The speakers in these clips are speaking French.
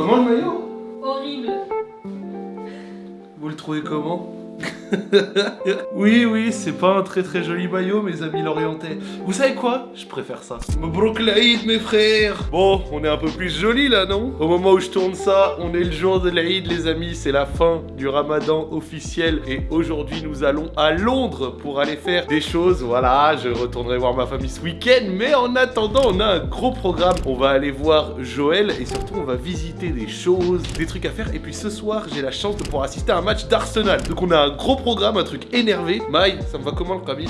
Comment le maillot? Horrible. Vous le trouvez comment? oui, oui, c'est pas un très très joli maillot, mes amis lorientais. Vous savez quoi? Je préfère ça. Mabrouk l'Aïd, mes frères Bon, on est un peu plus joli là, non? Au moment où je tourne ça, on est le jour de l'Aïd, les amis. C'est la fin du ramadan officiel. Et aujourd'hui, nous allons à Londres pour aller faire des choses. Voilà, je retournerai voir ma famille ce week-end. Mais en attendant, on a un gros programme. On va aller voir Joël et surtout, on va visiter des choses, des trucs à faire. Et puis ce soir, j'ai la chance de pouvoir assister à un match d'Arsenal. Donc on a un gros programme, un truc énervé. Maï, ça me va comment le Kramis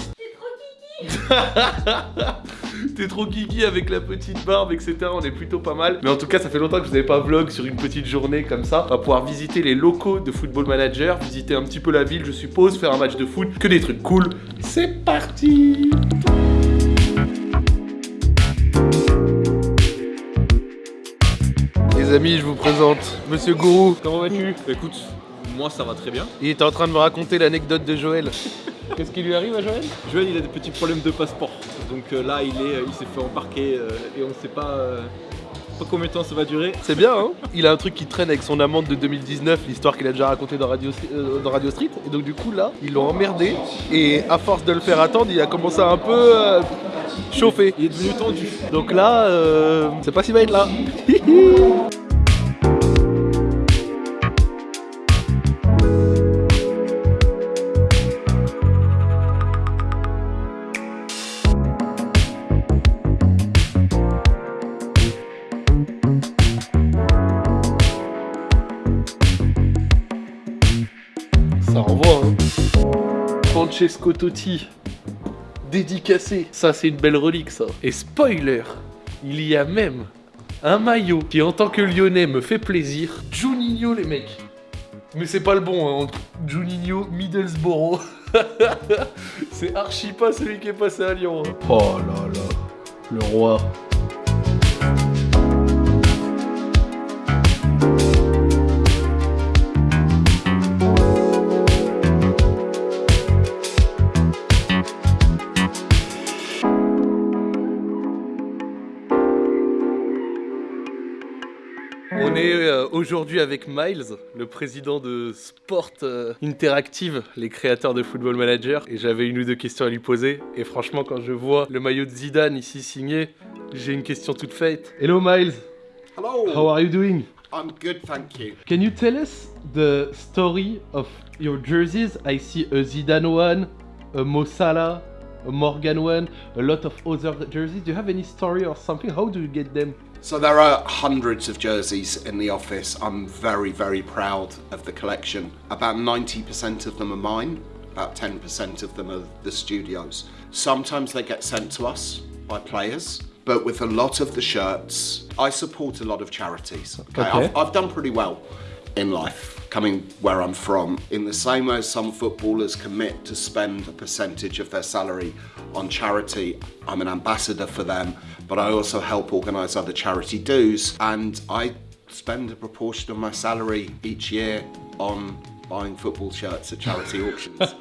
T'es trop kiki avec la petite barbe, etc. On est plutôt pas mal. Mais en tout cas, ça fait longtemps que vous n'avez pas vlog sur une petite journée comme ça. On va pouvoir visiter les locaux de Football Manager, visiter un petit peu la ville, je suppose, faire un match de foot, que des trucs cool. C'est parti Les amis, je vous présente Monsieur Gourou. Comment vas-tu? Écoute, moi ça va très bien. Il était en train de me raconter l'anecdote de Joël. Qu'est-ce qui lui arrive à Joël? Joël il a des petits problèmes de passeport. Donc euh, là il est, il s'est fait embarquer euh, et on ne sait pas, euh, pas combien de temps ça va durer. C'est bien, hein? Il a un truc qui traîne avec son amende de 2019, l'histoire qu'il a déjà racontée dans Radio, euh, dans Radio Street. Et donc du coup là, ils l'ont emmerdé. Et à force de le faire attendre, il a commencé à un peu euh, chauffer. Il est devenu tendu. Donc là, euh, c'est pas s'il va être là. Francesco Totti, dédicacé. Ça, c'est une belle relique, ça. Et spoiler, il y a même un maillot qui, en tant que lyonnais, me fait plaisir. Juninho, les mecs. Mais c'est pas le bon, hein. Juninho Middlesbrough. c'est archi pas celui qui est passé à Lyon. hein. Oh là là, le roi. On est euh, aujourd'hui avec Miles, le président de Sport euh, Interactive, les créateurs de Football Manager. Et j'avais une ou deux questions à lui poser. Et franchement, quand je vois le maillot de Zidane ici signé, j'ai une question toute faite. Hello Miles, Hello. how are you doing? I'm good, thank you. Can you tell us the story of your jerseys? I see a Zidane one, a Mo Salah, a Morgan one, a lot of other jerseys. Do you have any story or something? How do you get them? So there are hundreds of jerseys in the office. I'm very, very proud of the collection. About 90% of them are mine. About 10% of them are the studios. Sometimes they get sent to us by players, but with a lot of the shirts, I support a lot of charities. Okay, Okay. I've, I've done pretty well in life. Coming where I'm from, in the same way some footballers commit to spend a percentage of their salary on charity, I'm an ambassador for them, but I also help organise other charity dues, and I spend a proportion of my salary each year on buying football shirts at charity auctions.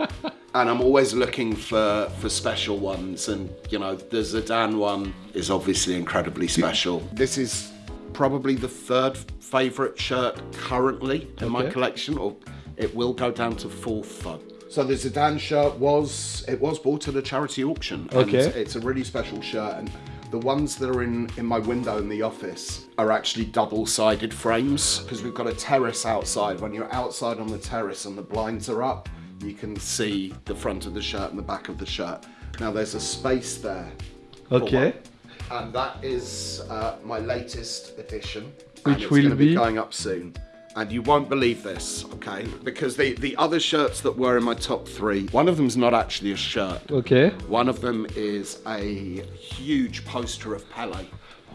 And I'm always looking for, for special ones, and you know, the Zidane one is obviously incredibly special. This is probably the third favourite shirt currently in my collection, or it will go down to fourth though. So the Zidane shirt was it was bought at a charity auction. and Okay. it's a really special shirt, and the ones that are in in my window in the office are actually double-sided frames because we've got a terrace outside. When you're outside on the terrace and the blinds are up, you can see the front of the shirt and the back of the shirt. Now there's a space there. Okay. And that is uh, my latest edition. Which will be be? going up soon. And you won't believe this, okay? Because the, the other shirts that were in my top three, one of them's not actually a shirt. Okay. One of them is a huge poster of Pele,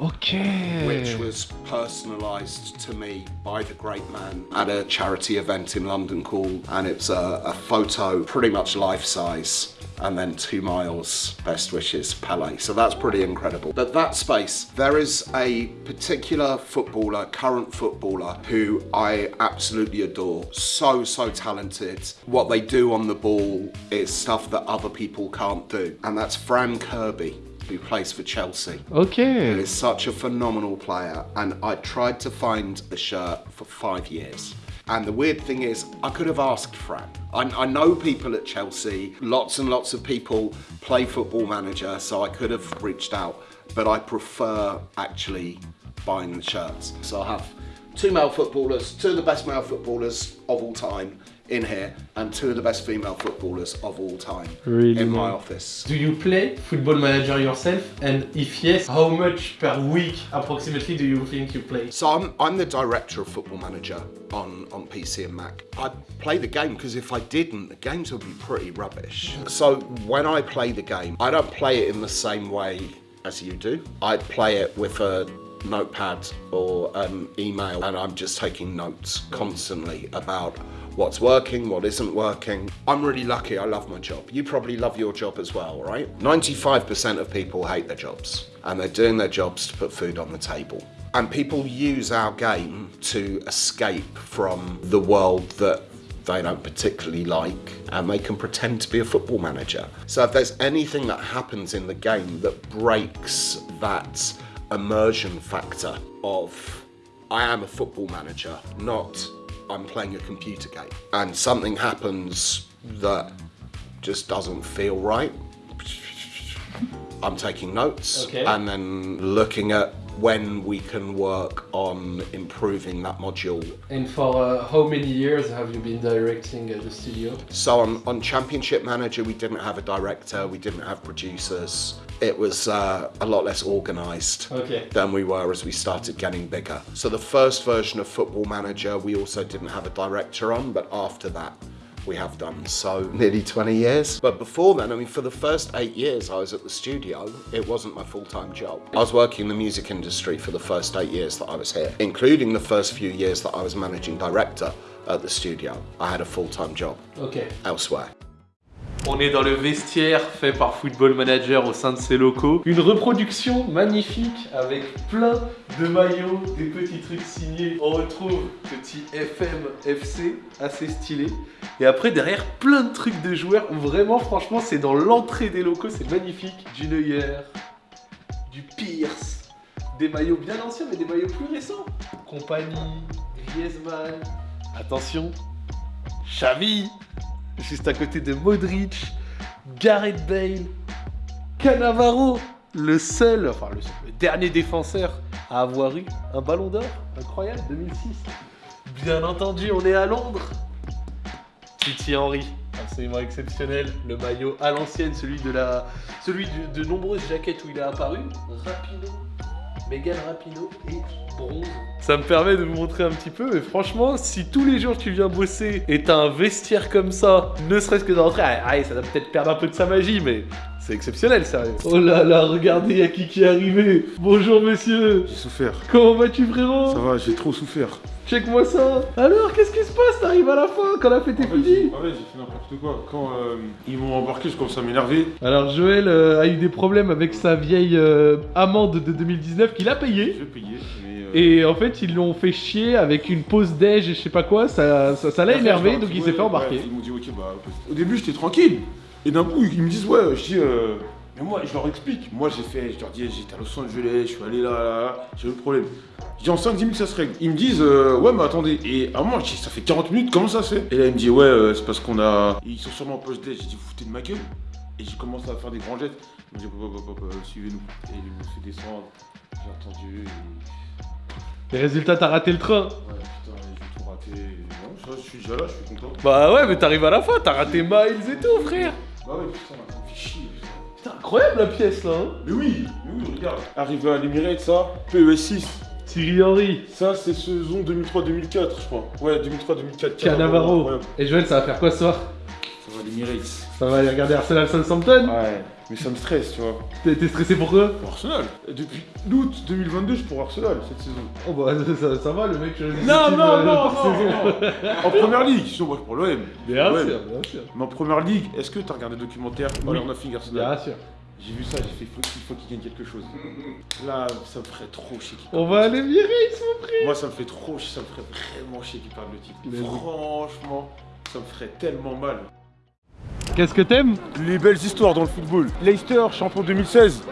Okay. which was personalised to me by the great man at a charity event in London called, and it's a, a photo, pretty much life size, and then two miles, best wishes, Pele. So that's pretty incredible. But that space, there is a particular footballer, current footballer, who I absolutely adore. So, so talented. What they do on the ball is stuff that other people can't do, and that's Fran Kirby. Who plays for Chelsea. Ok. He is such a phenomenal player, and I tried to find a shirt for five years. And the weird thing is, I could have asked Fran. I, I know people at Chelsea, lots and lots of people play football manager, so I could have reached out, but I prefer actually buying the shirts. So I have two male footballers, two of the best male footballers of all time in here, and two of the best female footballers of all time Really in my office. Do you play Football Manager yourself? And if yes, how much per week approximately do you think you play? So I'm, I'm the director of Football Manager on, on PC and Mac. I play the game because if I didn't, the games would be pretty rubbish. So when I play the game, I don't play it in the same way as you do. I play it with a notepad or an email and I'm just taking notes constantly about what's working, what isn't working. I'm really lucky, I love my job. You probably love your job as well, right? 95% of people hate their jobs and they're doing their jobs to put food on the table. And people use our game to escape from the world that they don't particularly like and they can pretend to be a football manager. So if there's anything that happens in the game that breaks that immersion factor of I am a football manager, not I'm playing a computer game, and something happens that just doesn't feel right, I'm taking notes Okay. and then looking at when we can work on improving that module And for uh, how many years have you been directing uh, the studio? So on, on Championship Manager, we didn't have a director, we didn't have producers. It was uh, a lot less organised Okay. than we were as we started getting bigger. So the first version of Football Manager, we also didn't have a director on, but after that, we have done so nearly 20 years. But before then, I mean, for the first eight years I was at the studio, it wasn't my full-time job. I was working in the music industry for the first eight years that I was here, including the first few years that I was managing director at the studio. I had a full-time job Ok. elsewhere. On est dans le vestiaire fait par Football Manager au sein de ses locaux. Une reproduction magnifique avec plein de maillots, des petits trucs signés. On retrouve petit FM FC assez stylé. Et après derrière plein de trucs de joueurs. Vraiment franchement c'est dans l'entrée des locaux, c'est magnifique. Du Neuer, du Pierce, des maillots bien anciens mais des maillots plus récents. Compagnie, Griezmann. Attention, Xavi juste à côté de Modric, Gareth Bale, Cannavaro, le seul, enfin le, seul, le dernier défenseur à avoir eu un ballon d'or, incroyable, 2006. Bien entendu, on est à Londres. Titi Henry, absolument exceptionnel, le maillot à l'ancienne, celui de la, celui de, de nombreuses jaquettes où il est apparu, Rapino, Megan Rapino et bronze. Ça me permet de vous montrer un petit peu, mais franchement, si tous les jours tu viens bosser et t'as un vestiaire comme ça, ne serait-ce que d'entrer, ah, ah, ça va peut-être perdre un peu de sa magie, mais c'est exceptionnel, sérieux. Oh là là, regardez, y'a qui qui est arrivé. Bonjour monsieur. J'ai souffert. Comment vas-tu frérot? Ça va, j'ai trop souffert. Check-moi ça. Alors, qu'est-ce qui se passe? T'arrives à la fin, quand la fête est finie. j'ai- en fait, j'ai fait n'importe quoi. Quand euh, ils m'ont embarqué, je commence à m'énerver. Alors Joël euh, a eu des problèmes avec sa vieille euh, amende de 2019 qu'il a payée. J'ai payé, mais. euh, Et en fait, ils l'ont fait chier avec une pause déj et je sais pas quoi, ça ça- ça l'a énervé, je donc il s'est fait embarquer. ouais, ils m'ont dit, ok, bah. Au début, j'étais tranquille. Et d'un coup, ils me disent, ouais, je dis, euh, mais moi, je leur explique. Moi, j'ai fait, je leur dis, j'étais à Los Angeles, je suis allé là, là, là, j'ai eu le problème. Je dis, en 5-10 minutes, ça se règle. Ils me disent, euh, ouais, mais attendez. Et à moi, je dis, ça fait 40 minutes, comment ça se fait? Et là, il me dit, ouais, euh, c'est parce qu'on a. Ils sont sûrement en poche. J'ai dit, vous foutez de ma gueule. Et j'ai commencé à faire des grands gestes. Ils m'ont dit, hop, hop, hop, hop, suivez-nous. Et ils m'ont fait descendre. J'ai entendu. Et... Les résultats, t'as raté le train. Ouais, putain, j'ai tout raté. Non, ça, je suis déjà là, je suis content. Bah ouais, mais t'arrives à la fin, t'as raté Miles et tout, frère. Bah ouais, putain, me fait chier. Putain, incroyable la pièce là, hein. Mais oui, mais oui, regarde. Arrivé à l'Emirate, ça, PES 6. Thierry Henry, Ça, c'est saison 2003-2004, je crois. Ouais, 2003-2004. Cannavaro. Et Joël, ça va faire quoi ce soir? Ça va, l'Emirates. Ça va aller regarder Arsenal Southampton? Ouais, mais ça me stresse, tu vois. T'es stressé pour quoi Pour Arsenal. Depuis août 2022, je suis pour Arsenal cette saison. Oh bah ça, ça va, le mec ses Non, non, euh, non, non. En première ligue, sinon moi je suis pour l'OM. Bien sûr, bien sûr. Mais en première ligue, est-ce que t'as regardé le documentaire Oui. All or Nothing Arsenal Bien sûr. J'ai vu ça, j'ai fait il faut qu'il gagne quelque chose. Là, ça me ferait trop chier qu'il On va le aller virer, ils sont prêts. Moi, ça me fait trop chier, ça me ferait vraiment chier qu'il perde le titre. Franchement, ça me ferait tellement mal. Qu'est-ce que t'aimes Les belles histoires dans le football. Leicester, champion 2016.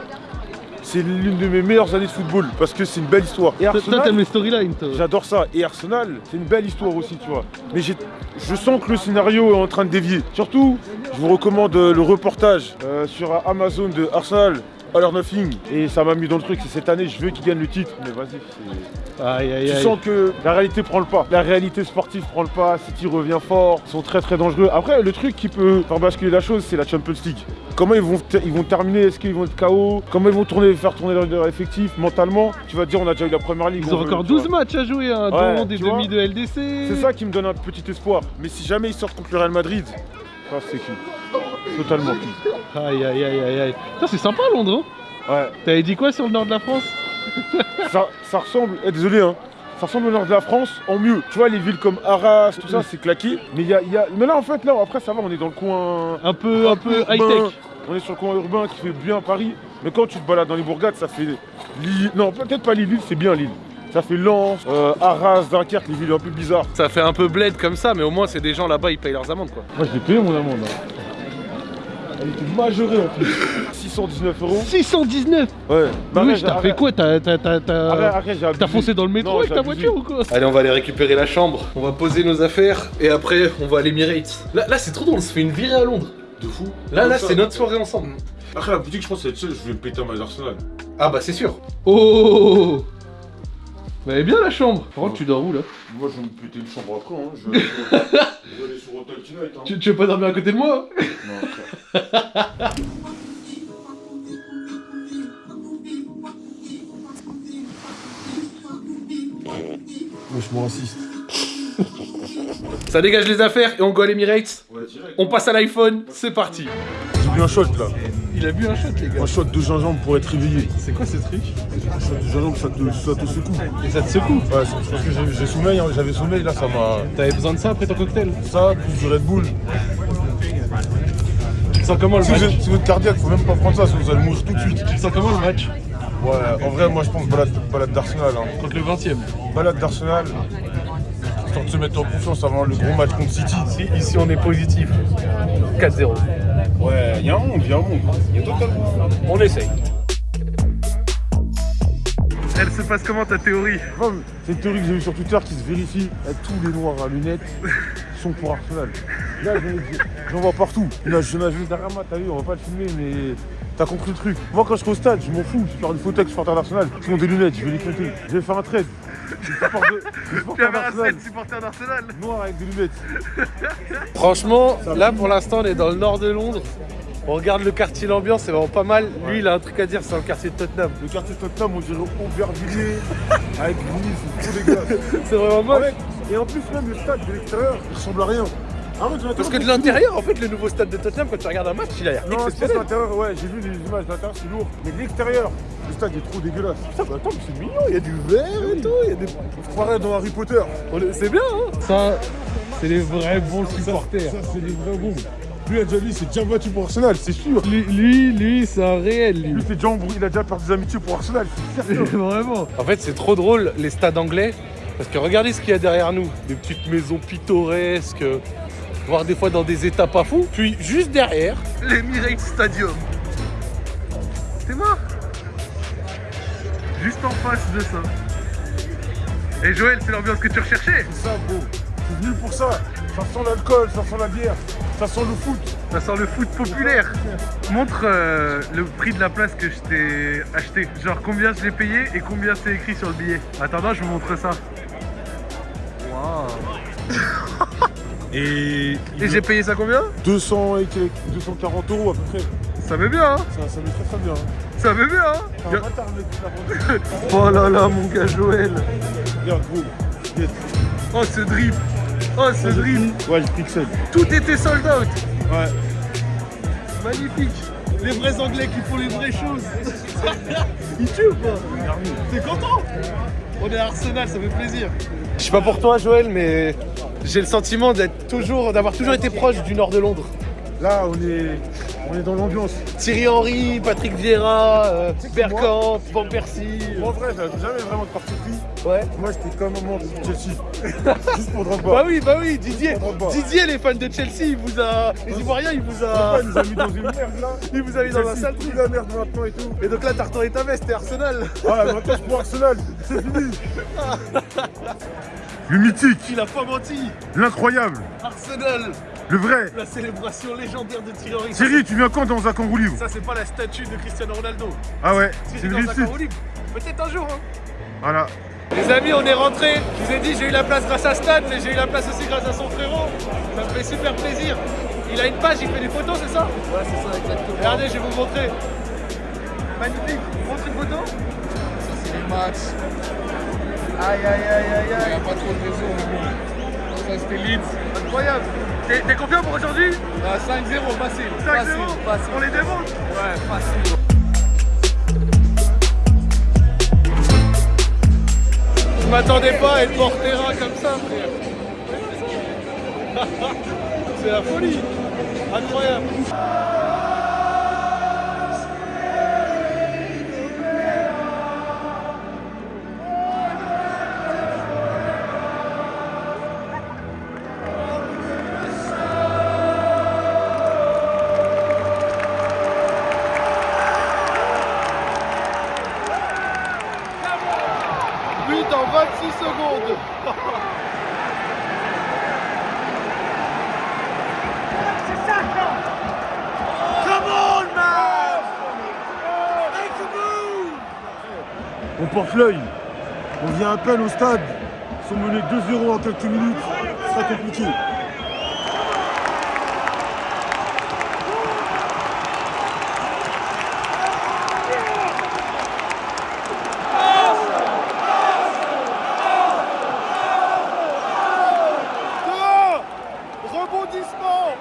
c'est l'une de mes meilleures années de football parce que c'est une belle histoire. Et Toi, Arsenal, t'aimes les storylines, toi. J'adore ça. Et Arsenal, c'est une belle histoire aussi, tu vois. Mais j'ai- je sens que le scénario est en train de dévier. Surtout, je vous recommande le reportage euh, sur Amazon de Arsenal. All or Nothing et ça m'a mis dans le truc, c'est cette année je veux qu'il gagne le titre mais vas-y c'est- Aïe, aïe, tu aïe. sens que la réalité prend le pas, la réalité sportive prend le pas, City revient fort, ils sont très très dangereux. Après le truc qui peut faire basculer la chose c'est la Champions League. Comment ils vont, ils vont terminer, est-ce qu'ils vont être KO Comment ils vont tourner, faire tourner leur, leur effectif mentalement? Tu vas te dire on a déjà eu la première ligue. Ils ont veut, encore tu vois. 12 matchs à jouer, hein, Ouais, dont des demi de LDC. C'est ça qui me donne un petit espoir. Mais si jamais ils sortent contre le Real Madrid, ça c'est qui? Totalement. Aïe, aïe, aïe, aïe, aïe. Putain, c'est sympa Londres, hein Ouais, T'avais dit quoi sur le nord de la France? Ça, ça ressemble, eh, désolé hein, ça ressemble au nord de la France en mieux. Tu vois, les villes comme Arras, tout ça, c'est claqué. Mais il y a, y a- mais là, en fait, là, après, ça va, on est dans le coin. Un peu, un peu high-tech. On est sur le coin urbain qui fait bien Paris. Mais quand tu te balades dans les bourgades, ça fait Lille. Non, peut-être pas Lille, Lille, c'est bien Lille. Ça fait Lens, euh, Arras, Dunkerque, les villes un peu bizarres. Ça fait un peu bled comme ça, mais au moins c'est des gens là-bas, ils payent leurs amendes quoi. Moi, je l'ai payé mon amende. hein. Elle était majorée en plus. 619 euros. 619 Ouais. Bah, Oui, arrête, t'as fait quoi? T'as foncé dans le métro Non, avec ta voiture ou quoi? Allez, on va aller récupérer la chambre, on va poser nos affaires et après on va à l'Emirates. Là, là c'est trop drôle, on se fait une virée à Londres. De fou. Là, là, c'est notre soirée ensemble. Après, la boutique, je pense que c'est je vais péter un Arsenal. Ah bah c'est sûr. Oh Bah, elle est bien la chambre? Par contre, tu dors où là? Moi, je vais me péter une chambre après. Hein. Je, vais aller sur... je vais aller sur Hotel Tonight. Hein. tu, tu veux pas dormir à côté de moi? Non, frère. Moi, je m'en assiste. Ça dégage les affaires et on go à l'Emirates. Ouais, direct. On passe à l'iPhone, c'est parti. J'ai bu un shot là. Il a bu un shot les gars. Un shot de gingembre pour être réveillé. C'est quoi ce truc Un shot de gingembre, ça te, ça te secoue. Et ça te secoue? Ouais, c'est parce que j'ai- sommeil, hein, j'avais sommeil, là, ça m'a. T'avais besoin de ça après ton cocktail? Ça, plus du Red Bull. Tu sens comment le Si vous, match? êtes, si vous êtes cardiaque, faut même pas prendre ça, sinon vous allez mourir tout de suite. Tu sens comment le match? Ouais, en vrai, moi je pense balade, balade d'Arsenal. Hein. Contre le 20ème Balade d'Arsenal, histoire de se mettre en confiance avant le gros match contre City. Ici, ici on est positif. 4-0. Ouais, il y a un monde, il y a un monde. Il y a totalement. On essaye. Elle se passe comment ta théorie? Enfin, C'est une théorie que j'ai vue sur Twitter qui se vérifie. Tous les noirs à lunettes sont pour Arsenal. Là, j'en- j'en vois partout. Là, je n'ai vu Darama, t'as vu, on va pas le filmer, mais t'as compris le truc. Moi, quand je serai au stade, je m'en fous. Je vais faire une photo avec les supporters d'Arsenal. Ils ont des lunettes, je vais les compter. Je vais faire un trade. De- supporter d'Arsenal Noir avec des lunettes. Franchement, là pour l'instant on est dans le nord de Londres. On regarde le quartier, l'ambiance, c'est vraiment pas mal. Lui il a un truc à dire, c'est le quartier de Tottenham. Le quartier Tottenham, on dirait Aubervilliers, avec Grigny, c'est trop dégueulasse. C'est vraiment fait, Et en plus, même le stade de l'extérieur, il ressemble à rien. Ah ouais, Parce que de l'intérieur, en fait, le nouveau stade de Tottenham, quand tu regardes un match, il a l'air Non, exceptionnel. l'intérieur, ouais, j'ai vu les images de l'intérieur, c'est lourd. Mais de l'extérieur, le stade est trop dégueulasse. Putain, mais attends, mais c'est mignon, il y a du vert et tout, il y a des. On se croirait dans Harry Potter. C'est bien, hein Ça, c'est les vrais bons supporters. Ça, c'est des vrais bons. Lui, il a déjà dit, c'est déjà battu pour Arsenal, c'est sûr. Lui, lui, lui, c'est un réel, lui. Lui, c'est déjà embrouillé, il a déjà perdu des amitiés pour Arsenal, c'est certain. Vraiment. En fait, c'est trop drôle, les stades anglais, parce que regardez ce qu'il y a derrière nous. Des petites maisons pittoresques, voire des fois dans des états pas fous. Puis, juste derrière, l'Emirates Stadium. C'est mort. Juste en face de ça. Et Joël, c'est l'ambiance que tu recherchais C'est ça, gros. Je suis venu pour ça. Ça sent l'alcool, ça sent la bière, ça sent le foot. Ça sent le foot populaire. Montre euh, le prix de la place que je t'ai acheté. Genre combien je l'ai payé et combien c'est écrit sur le billet. Attends, je vous montre ça. Waouh. Et, Et j'ai payé ça combien? 200 et quelques- 240 euros à peu près. Ça met bien, hein? Ça, ça met très très bien. Ça met bien, hein? Oh là là, mon gars Joël. Regarde. Oh ce drip. Oh ce drip. Ouais, je pixel. Tout était sold out. Ouais. Magnifique. Les vrais Anglais qui font les vraies choses. Ils tuent ou pas T'es content On est à Arsenal, ça fait plaisir. Je sais pas pour toi Joël, mais j'ai le sentiment d'être toujours, d'avoir toujours été proche du nord de Londres. Là, on est, on est dans l'ambiance. Thierry Henry, Patrick Vieira, euh, Bergkamp, Van Persie. En vrai, j'avais jamais vraiment de parti pris. Ouais. Moi, j'étais comme un membre de Chelsea. Juste pour Drogba. Bah oui, bah oui, Didier, Pour. Didier, les fans de Chelsea, il vous a. Les Ivoiriens, il vous a. Il nous a mis dans une merde là. Il vous a mis dans un sale truc. la merde maintenant et tout. Et donc là, t'as retourné ta veste, t'es Arsenal. Ah, maintenant je prends Arsenal. C'est fini. Le mythique, Il a pas menti. l'incroyable, Arsenal, le vrai. la célébration légendaire de Thierry Henry. Thierry, tu viens quand dans un kangourou libre Ça, c'est pas la statue de Cristiano Ronaldo. Ah ouais, Si c'est dans un. Peut-être un jour, hein. Voilà. Les amis, on est rentrés. Je vous ai dit, j'ai eu la place grâce à Stan, mais j'ai eu la place aussi grâce à son frérot. Ça me fait super plaisir. Il a une page, il fait des photos, c'est ça? Ouais, c'est ça, exactement. Regardez, je vais vous montrer. Magnifique. Montre une photo? Ça, c'est les matchs. Aïe, aïe, aïe, aïe, Il n'y aïe. a pas trop de réseau, mais bon. Ça, c'était Leeds. Incroyable. T'es confiant pour aujourd'hui? 5-0, Ah, 5-0, facile. 5-0 Facile, facile. On les démonte? Ouais, facile. Je m'attendais pas à être hors terrain comme ça, frère. C'est la folie. Incroyable. On porte l'œil. On vient à peine au stade. Ils sont menés 2-0 en quelques minutes. Ce sera compliqué. Rebondissement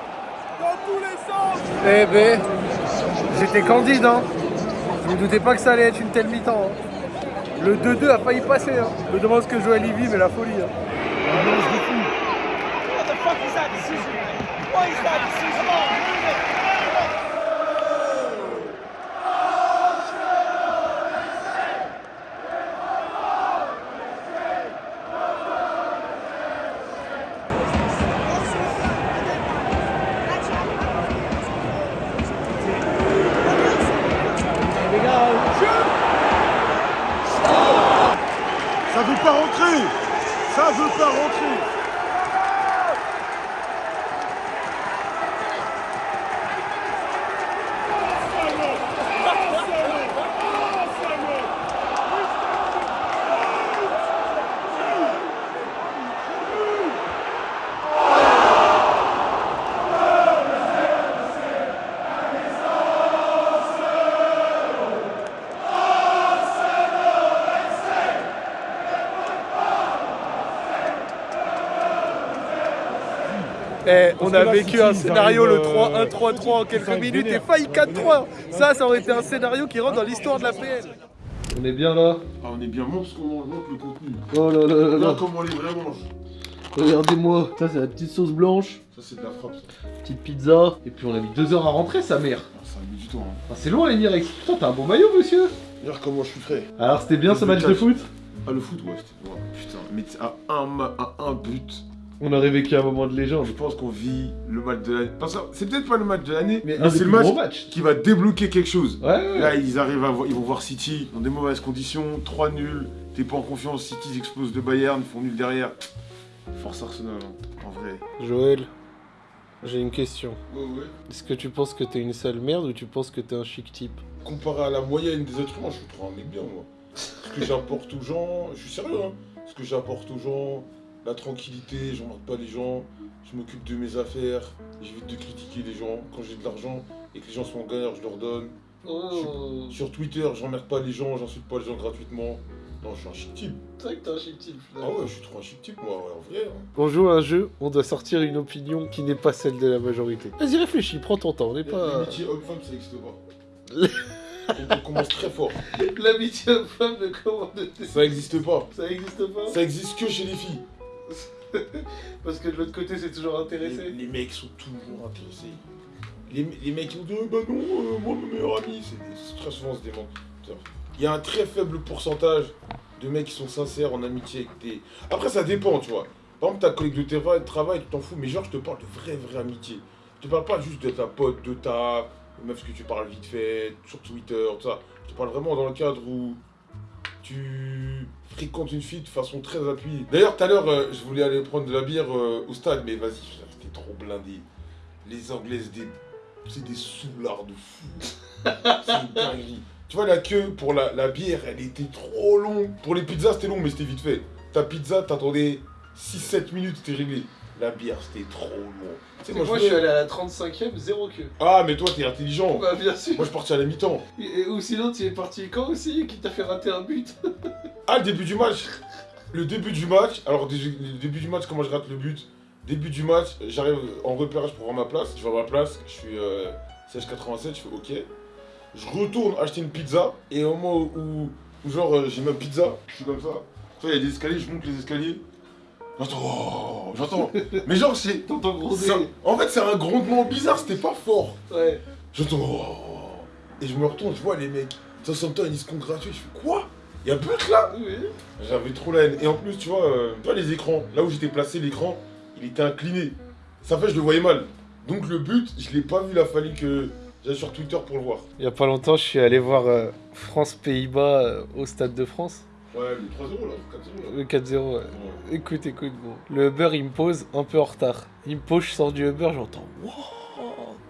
dans tous les sens. Eh ben, j'étais candide, hein. Je me doutais pas que ça allait être une telle mi-temps. hein. Le 2-2 a failli passer. Hein. Je me demande ce que Joël y mais la folie. Hein. Ça on a vécu un scénario, le arrivent, 3-1, euh, 3-3 en quelques minutes et failli 4-3. Ça, ça aurait été un scénario qui rentre dans l'histoire de la PL. On est bien là. Ah, on est bien bon parce qu'on mange montre le contenu. Oh là là là Regarde là. comment on les vrais mange. Regardez-moi. Ça, c'est la petite sauce blanche, Ça, c'est de la frappe. Ça, petite pizza. Et puis on a mis deux heures à rentrer, sa mère. Ah, ça a mis du temps. Hein. Ah, c'est loin, les Mirex. Putain, t'as un bon maillot, monsieur. Regarde comment je suis frais. Alors, c'était bien ce match de foot Ah, le foot, ouais, c'était. ouais, putain, mais à un, ma- à un but, On aurait vécu un moment de légende. je pense qu'on vit le match de l'année. Parce que c'est peut-être pas le match de l'année, Mais c'est le match qui va débloquer quelque chose. Ouais, ouais. Là, ils arrivent à voir, ils vont voir City dans des mauvaises conditions, 3 nuls, t'es pas en confiance, City ils explosent de Bayern, ils font nul derrière. Force Arsenal, hein, en vrai. Joël, j'ai une question. Ouais, ouais. Est-ce que tu penses que t'es une sale merde ou tu penses que t'es un chic type? Comparé à la moyenne des humains, je suis trop un mec bien, moi. Ce que j'apporte aux gens, je suis sérieux, hein. Ce que j'apporte aux gens, la tranquillité, j'emmerde pas les gens, je m'occupe de mes affaires, j'évite de critiquer les gens. Quand j'ai de l'argent et que les gens sont en galère, je leur donne. Oh, Sur Twitter, j'emmerde pas les gens, j'insulte pas les gens gratuitement. Non, je suis un chic type. c'est vrai que t'es un chic type. Ah ouais, je suis trop un chic type, moi, ouais, en vrai. hein. On joue à un jeu, on doit sortir une opinion qui n'est pas celle de la majorité. Vas-y, réfléchis, prends ton temps, on n'est pas... L'amitié homme-femme, ça n'existe pas. on, on commence très fort. L'amitié homme-femme de comment de... Ça n'existe pas. Ça existe pas Ça existe que chez les filles. Parce que de l'autre côté, c'est toujours intéressé. les mecs sont toujours intéressés. Les, les mecs qui vont dire bah non, euh, moi mon meilleur ami, c'est très souvent des menteurs. Il y a un très faible pourcentage deux mecs qui sont sincères en amitié avec tes. Après, ça dépend, tu vois. Par exemple, ta collègue de de travail, tu t'en fous, mais genre, je te parle de vraie, vraie amitié. Je te parle pas juste de ta pote, de ta. Meuf que tu parles vite fait, sur Twitter, tout ça. Je te parle vraiment dans le cadre où tu fréquentes une fille de façon très appuyée. D'ailleurs, tout à l'heure, euh, je voulais aller prendre de la bière euh, au stade, mais vas-y, c'était trop blindé. Les Anglaises, des... c'est des soulards de fou. c'est une dinguerie. Tu vois, la queue pour la, la bière, elle était trop longue. Pour les pizzas, c'était long, mais c'était vite fait. Ta pizza, t'attendais 6-7 minutes, c'était réglé. La bière, c'était trop. Tu sais, Moi, je suis allé à la 35ème, zéro queue. Ah, mais toi, t'es intelligent. Bah, bien sûr. Moi, je partais à la mi-temps. Et- ou sinon, tu es parti quand aussi Qui t'a fait rater un but? Ah, le début du match Le début du match, alors le début du match, comment je rate le but? Début du match, j'arrive en repérage pour voir ma place. Je vois ma place, je suis euh, 16,87, je fais OK. Je retourne acheter une pizza, et au moment où, où genre euh, j'ai ma pizza, je suis comme ça. Tu vois, il y a des escaliers, je monte les escaliers. J'entends, oh, j'entends. Mais genre, c'est. T'entends gronder. En fait, c'est un grondement bizarre, c'était pas fort. Ouais. J'entends. oh. Et je me retourne, je vois les mecs. Southampton, ils se congratulent. Je fais quoi? Il y a but là? Oui. J'avais trop la haine. Et en plus, tu vois, euh, tu vois les écrans, là où j'étais placé, l'écran, il était incliné. Ça fait, je le voyais mal. Donc le but, je l'ai pas vu, il a fallu que j'aille sur Twitter pour le voir. Il y a pas longtemps, je suis allé voir euh, France-Pays-Bas euh, au Stade de France. Ouais, le 3-0 là, 4-0 là. Le 4-0. ouais. Ouais. Écoute, écoute, bon. Le Uber, il me pose un peu en retard. Il me pose, je sors du Uber, j'entends Wouah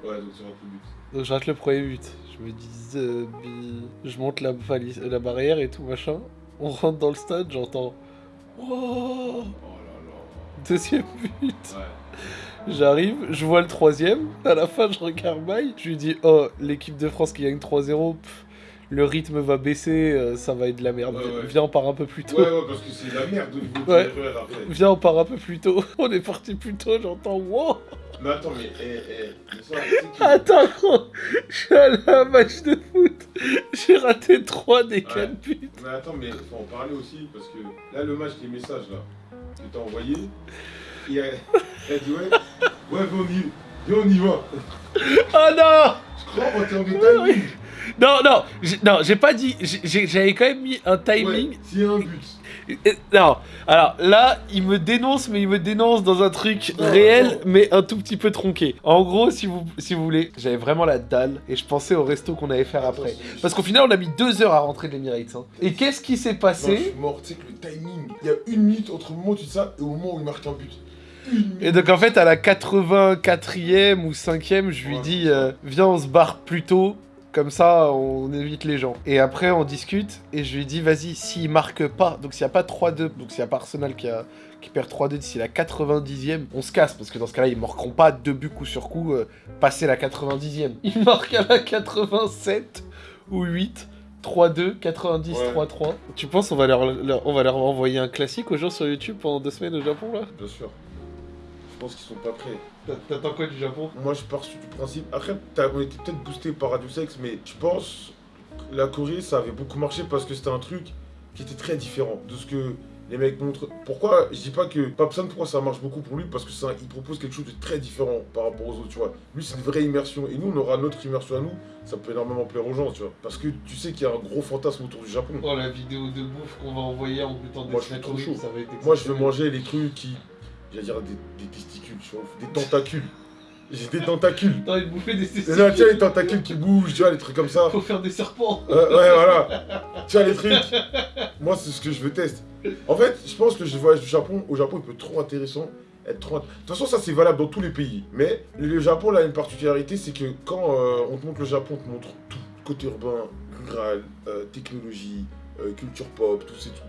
Ouais, donc c'est le but. Donc je rate le premier but. Je me dis, euh, je monte la, valise- la barrière et tout machin. On rentre dans le stade, j'entends Wouah Oh là Deuxième but. là. Ouais. J'arrive, je vois le troisième. À la fin, je regarde Mike. Je lui dis, oh, l'équipe de France qui gagne 3-0, pff, le rythme va baisser, euh, ça va être de la merde. Ouais, ouais. Viens, on part un peu plus tôt. Ouais, ouais, parce que c'est la merde au niveau du Ouais. RER après. Viens, on part un peu plus tôt. On est parti plus tôt, j'entends, wow Mais attends, mais, eh, eh, que- Attends, je suis allé à un match de foot. J'ai raté 3 des 4 Ouais. buts. Mais attends, mais faut en parler aussi, parce que là, le match, les messages là, que t'as envoyé, il a, il a dit ouais, ouais, viens, on y, on y va. Oh non Je crois en termes de timing. Non, non, j'ai- non, j'ai pas dit. J'avais quand même mis un timing. Ouais, un but. Euh, Non, alors là, il me dénonce, mais il me dénonce dans un truc Non, réel, non. mais un tout petit peu tronqué. En gros, si vous, si vous voulez, j'avais vraiment la dalle et je pensais au resto qu'on allait faire après. Parce qu'au final, on a mis deux heures à rentrer de l'Emirates. hein. Et qu'est-ce qui s'est Non, je passé suis mort, tu sais que le timing, il y a une minute entre le moment où tu dis ça et au moment où il marque un but. Et donc en fait, à la 84e ou 5e, je lui Ouais, dis euh, Viens, on se barre plus tôt. Comme ça, on évite les gens. Et après, on discute. Et je lui dis Vas-y, s'il marque pas, donc s'il n'y a pas 3-2, donc s'il n'y a pas Arsenal qui, a, qui perd 3-2 d'ici la 90e, on se casse. Parce que dans ce cas-là, ils marqueront pas deux buts coup sur coup, euh, passer la 90e. Ils marquent à la 87 ou 8. 3-2, 90, Ouais. 3-3. Tu penses on va leur, leur- on va leur envoyer un classique aux gens sur YouTube pendant deux semaines au Japon là? Bien sûr. Je pense qu'ils sont pas prêts. T'attends quoi du Japon? Moi, je pars du principe. Après, on était peut-être boosté par Radio Sex, mais je pense la Corée, ça avait beaucoup marché parce que c'était un truc qui était très différent de ce que les mecs montrent. Pourquoi Je dis pas que Papsan, pourquoi ça marche beaucoup pour lui? Parce que ça, il propose quelque chose de très différent par rapport aux autres, tu vois. Lui, c'est une vraie immersion. Et nous, on aura notre immersion à nous. Ça peut énormément plaire aux gens, tu vois. Parce que tu sais qu'il y a un gros fantasme autour du Japon. Oh la vidéo de bouffe qu'on va envoyer en goûtant des Moi, je suis trop chaud. ça va être Moi, je veux manger les trucs qui. J'allais dire des, des testicules, tu vois, des tentacules. J'ai des tentacules. T'as envie de bouffer des Et testicules là, tu vois, les tentacules qui bougent, tu vois, les trucs comme ça. Faut faire des serpents Ouais, ouais, voilà. Tu vois, les trucs. Moi, c'est ce que je veux tester. En fait, je pense que je voyage du Japon. Au Japon, il peut être trop intéressant. Être trop... int- De toute façon, ça, c'est valable dans tous les pays. Mais le Japon, là, a une particularité, c'est que quand euh, on te montre le Japon, on te montre tout. Côté urbain, rural, euh, technologie, euh, culture pop, tous ces trucs.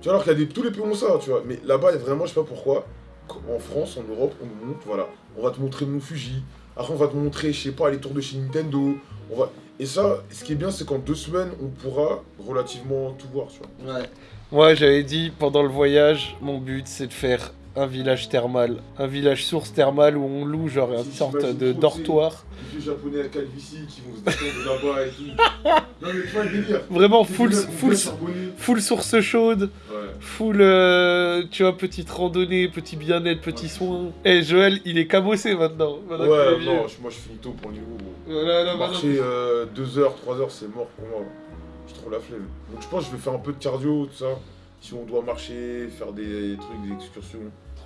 Tu vois, alors qu'il y a des... tous les pays ont ça, tu vois. Mais là-bas, il y a vraiment, je sais pas pourquoi, en France, en Europe, on nous montre, voilà, on va te montrer mon Fuji. Après, on va te montrer, je sais pas, les tours de chez Nintendo. On va... Et ça, ce qui est bien, c'est qu'en deux semaines, on pourra relativement tout voir, tu vois. Ouais. Moi j'avais dit pendant le voyage, mon but c'est de faire un village thermal. Un village source thermale où on loue genre une sorte de dortoir. Les japonais à calvitie qui vont se là-bas et tout. non, mais tu vois le délire. Vraiment full, full, full source chaude, Ouais. full, euh, tu vois, petite randonnée, petit bien-être, petit Ouais. soin. Eh Joël, il est cabossé maintenant. Ouais, non, je- moi je finis tôt pour le niveau. Voilà, là. Marcher 2 heures, 3 heures, c'est mort pour moi. j'ai trop la flemme. Donc je pense que je vais faire un peu de cardio, tout ça. Si on doit marcher, faire des trucs, des excursions.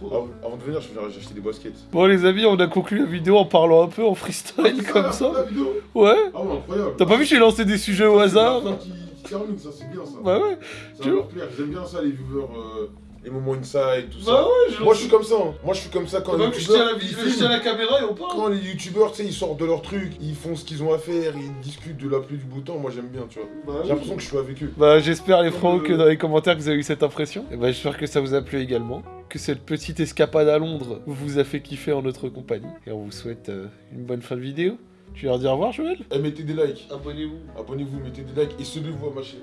Avant, avant de venir, je vais acheté des baskets. Bon les amis, on a conclu la vidéo en parlant un peu en freestyle comme ça. La vidéo Ouais. Ah ouais, incroyable. T'as pas vu, j'ai lancé des sujets au hasard. Qui, qui termine, ça c'est bien ça. Bah ouais. Ça tu va leur plaire. J'aime bien ça, les viewers, euh, les moments inside, tout ça. Bah ouais, je Moi je suis comme ça. hein. Moi je suis comme ça quand les Bah, je tiens youtubeurs, la, ils je tiens la caméra et on parle. Quand les youtubeurs, tu sais, ils sortent de leur truc, ils font ce qu'ils ont à faire, ils discutent de la pluie du beau temps, moi j'aime bien, tu vois. J'ai l'impression que je suis avec eux. Bah j'espère les le- que dans les commentaires que vous avez eu cette impression. Et bah j'espère que ça vous a plu également. Que cette petite escapade à Londres vous a fait kiffer en notre compagnie. Et on vous souhaite euh, une bonne fin de vidéo. Tu leur dire au revoir Joël? Eh, mettez des likes, Abonnez-vous. abonnez-vous, mettez des likes et suivez-vous à ma chaîne.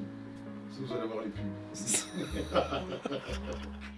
Vous allez voir les pubs.